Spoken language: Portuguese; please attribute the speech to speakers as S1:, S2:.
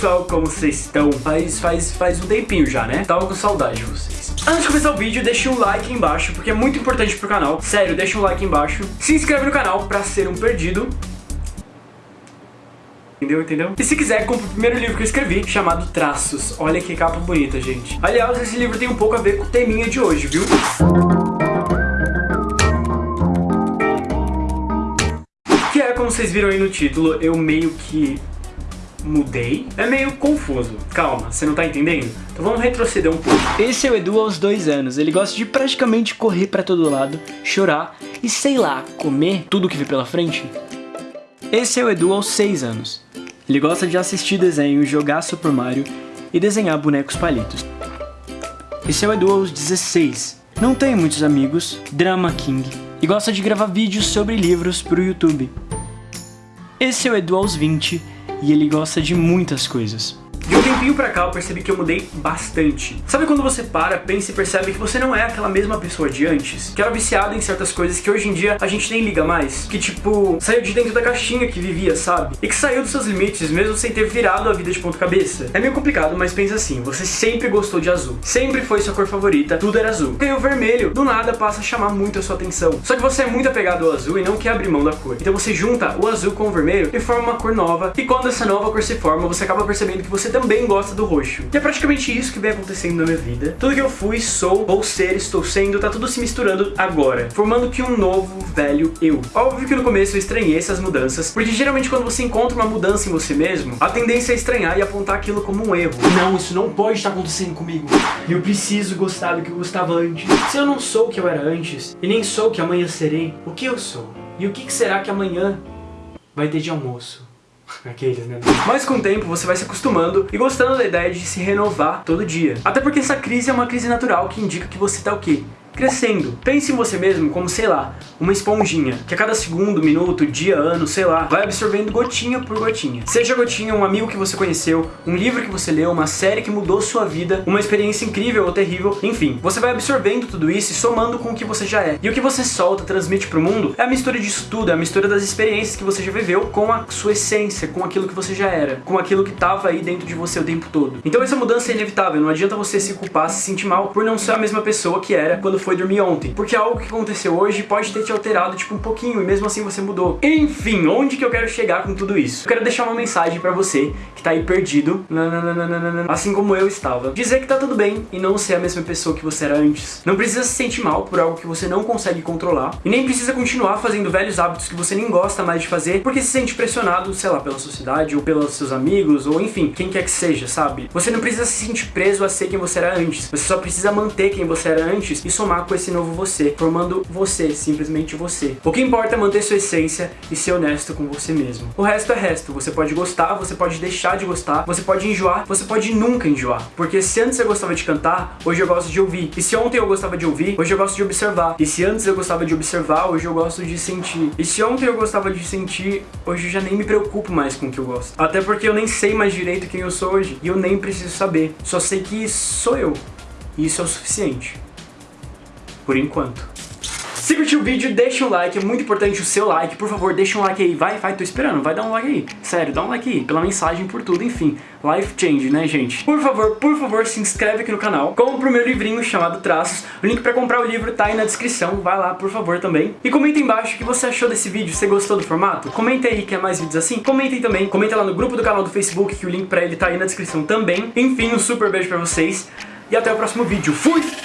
S1: pessoal, como vocês estão? Faz, faz, faz um tempinho já, né? Tava com saudade de vocês. Antes de começar o vídeo, deixa um like aí embaixo, porque é muito importante pro canal. Sério, deixa um like aí embaixo. Se inscreve no canal pra ser um perdido. Entendeu? Entendeu? E se quiser, compre o primeiro livro que eu escrevi, chamado Traços. Olha que capa bonita, gente. Aliás, esse livro tem um pouco a ver com o teminha de hoje, viu? Que é, como vocês viram aí no título, eu meio que mudei. É meio confuso. Calma, você não tá entendendo? Então vamos retroceder um pouco.
S2: Esse é o Edu aos dois anos. Ele gosta de praticamente correr pra todo lado, chorar e, sei lá, comer tudo que vê pela frente. Esse é o Edu aos seis anos. Ele gosta de assistir desenhos, jogar Super Mario e desenhar bonecos palitos. Esse é o Edu aos 16. Não tem muitos amigos, drama king, e gosta de gravar vídeos sobre livros pro YouTube. Esse é o Edu aos 20 e ele gosta de muitas coisas.
S1: De um tempinho pra cá eu percebi que eu mudei bastante. Sabe quando você para, pensa e percebe que você não é aquela mesma pessoa de antes? Que era viciado em certas coisas que hoje em dia a gente nem liga mais? Que tipo, saiu de dentro da caixinha que vivia, sabe? E que saiu dos seus limites mesmo sem ter virado a vida de ponta cabeça? É meio complicado, mas pensa assim, você sempre gostou de azul. Sempre foi sua cor favorita, tudo era azul. E o vermelho, do nada, passa a chamar muito a sua atenção. Só que você é muito apegado ao azul e não quer abrir mão da cor. Então você junta o azul com o vermelho e forma uma cor nova. E quando essa nova cor se forma, você acaba percebendo que você também gosta do roxo. E é praticamente isso que vem acontecendo na minha vida. Tudo que eu fui, sou, ou ser, estou sendo, tá tudo se misturando agora, formando que um novo, velho eu. Óbvio que no começo eu estranhei essas mudanças, porque geralmente quando você encontra uma mudança em você mesmo, a tendência é estranhar e apontar aquilo como um erro. Não, isso não pode estar acontecendo comigo. Eu preciso gostar do que eu gostava antes. Se eu não sou o que eu era antes, e nem sou o que amanhã serei, o que eu sou? E o que será que amanhã vai ter de almoço? Aqueles, né? Mas com o tempo você vai se acostumando e gostando da ideia de se renovar todo dia. Até porque essa crise é uma crise natural que indica que você tá o quê? Crescendo. Pense em você mesmo como, sei lá, uma esponjinha, que a cada segundo, minuto, dia, ano, sei lá, vai absorvendo gotinha por gotinha. Seja gotinha um amigo que você conheceu, um livro que você leu, uma série que mudou sua vida, uma experiência incrível ou terrível, enfim. Você vai absorvendo tudo isso e somando com o que você já é. E o que você solta, transmite pro mundo, é a mistura disso tudo, é a mistura das experiências que você já viveu com a sua essência, com aquilo que você já era, com aquilo que tava aí dentro de você o tempo todo. Então essa mudança é inevitável, não adianta você se culpar, se sentir mal por não ser a mesma pessoa que era quando foi dormir ontem. Porque algo que aconteceu hoje pode ter te alterado, tipo, um pouquinho, e mesmo assim você mudou. Enfim, onde que eu quero chegar com tudo isso? Eu quero deixar uma mensagem pra você que tá aí perdido, assim como eu estava. Dizer que tá tudo bem e não ser a mesma pessoa que você era antes. Não precisa se sentir mal por algo que você não consegue controlar. E nem precisa continuar fazendo velhos hábitos que você nem gosta mais de fazer, porque se sente pressionado, sei lá, pela sociedade, ou pelos seus amigos, ou enfim, quem quer que seja, sabe? Você não precisa se sentir preso a ser quem você era antes. Você só precisa manter quem você era antes e somar com esse novo você, formando você, simplesmente você. O que importa é manter sua essência e ser honesto com você mesmo. O resto é resto, você pode gostar, você pode deixar de gostar, você pode enjoar, você pode nunca enjoar. Porque se antes eu gostava de cantar, hoje eu gosto de ouvir. E se ontem eu gostava de ouvir, hoje eu gosto de observar. E se antes eu gostava de observar, hoje eu gosto de sentir. E se ontem eu gostava de sentir, hoje eu já nem me preocupo mais com o que eu gosto. Até porque eu nem sei mais direito quem eu sou hoje. E eu nem preciso saber. Só sei que sou eu. E isso é o suficiente por enquanto. Se curtiu o vídeo, deixa um like, é muito importante o seu like, por favor, deixa um like aí, vai, vai, tô esperando, vai dar um like aí, sério, dá um like aí, pela mensagem, por tudo, enfim, life change, né, gente? Por favor, por favor, se inscreve aqui no canal, compra o meu livrinho chamado Traços, o link pra comprar o livro tá aí na descrição, vai lá, por favor, também. E comenta embaixo o que você achou desse vídeo, você gostou do formato? Comenta aí, quer mais vídeos assim? Comenta aí também, comenta lá no grupo do canal do Facebook, que o link pra ele tá aí na descrição também. Enfim, um super beijo pra vocês, e até o próximo vídeo, fui!